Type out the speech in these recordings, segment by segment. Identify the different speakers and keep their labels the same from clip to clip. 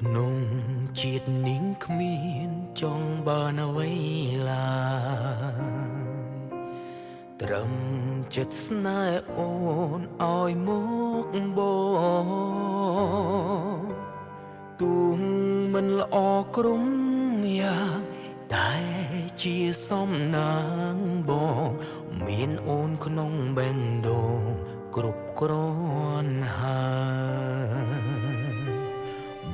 Speaker 1: ក្នុងជាតិនាងគ្មានចង់បានអ្វីឡើយត្រឹមចិត្តស្នេហ៍អូនឲ្យមកបងទួងមិនល្អក្រុមយ៉ាងតែជាសំណាងបងមានអូនក្នុងបេះដូងគ្រប់គ្រាន់ហើយ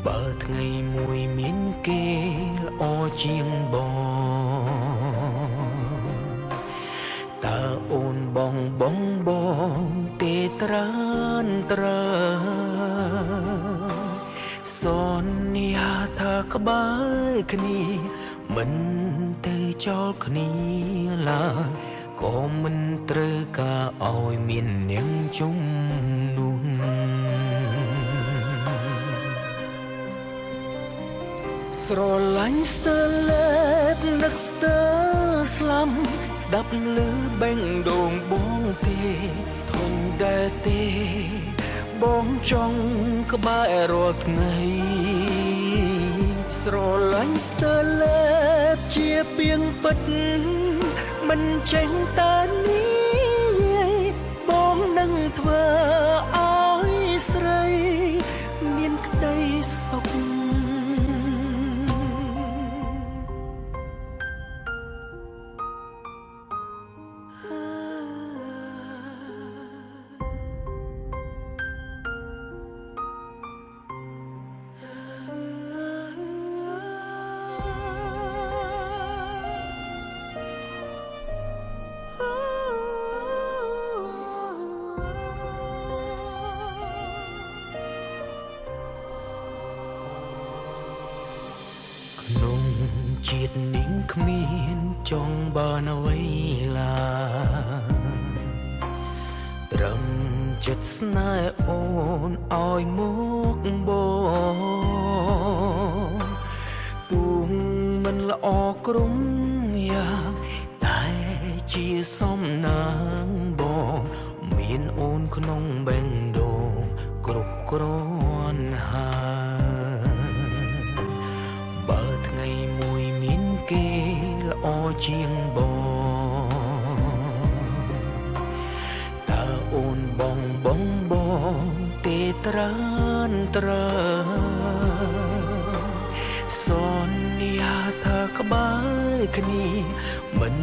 Speaker 1: បើថ្ងៃមួយមានគេល្អជាងបងតើអូនបងបងបងទេត្រានត្រើសន្យាថាក្បែរគ្នាមិនទៅចោលគ្នាឡើយក៏មិនត្រូវការឲ្យមាននាងជុំ ស្រឡាញ់ស្ទើលេបនឹកស្ទើស្លាំស្ដាប់ឮបេងដូងបងទេធន់តែទេបងចង់ក្បែររាល់ថ្ងៃស្រឡាញ់ស្ទើលេបជាពីងពិតមិនចេញតែ ជាតិនាងគ្មានចង់បានអ្វីឡើយត្រឹមចិត្តស្នេហ៍អូនឲ្យមកបងទួងមិនល្អក្រុមយ៉ាងតែជាសំណាងបងមានអូនក្នុងបេះដូងគ្រប់គ្រាន់ហើយ ជាងបងតើអូនបងបងបងទេត្រានត្រើសន្យាថាក្បែរគ្នាមិន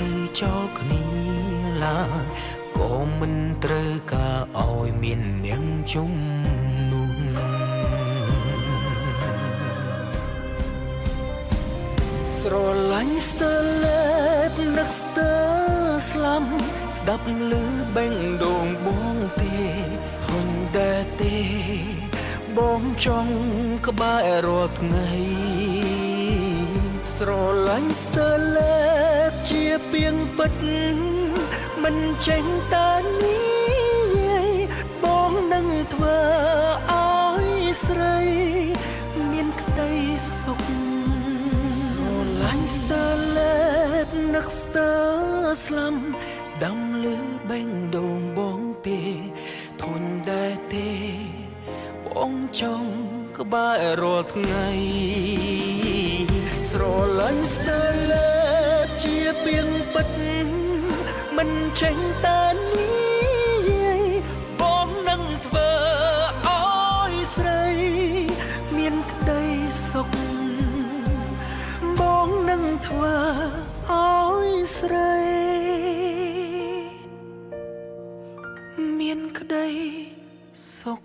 Speaker 1: ទៅចោលគ្នាឡើយក៏មិនត្រូវការឲ្យមាននាងជុំ ស្ទើលេបនឹកស្ទើស្លាំស្ដាប់ឮបេងដូងបងទេធន់តែទេបងចង់ក្បែររាល់ថ្ងៃស្រឡាញ់ស្ទើលេបជាពីងពិតមិនចេញតែនេះ ស្លាំស្ដាំលឺបេងដូងបងទេធន់ដែរទេបងចង់ក្បែររាល់ថ្ងៃស្រឡាញ់ស្ទើលេបជាពីងពិតមិនចេញតែនេះ មានក្តីសុខ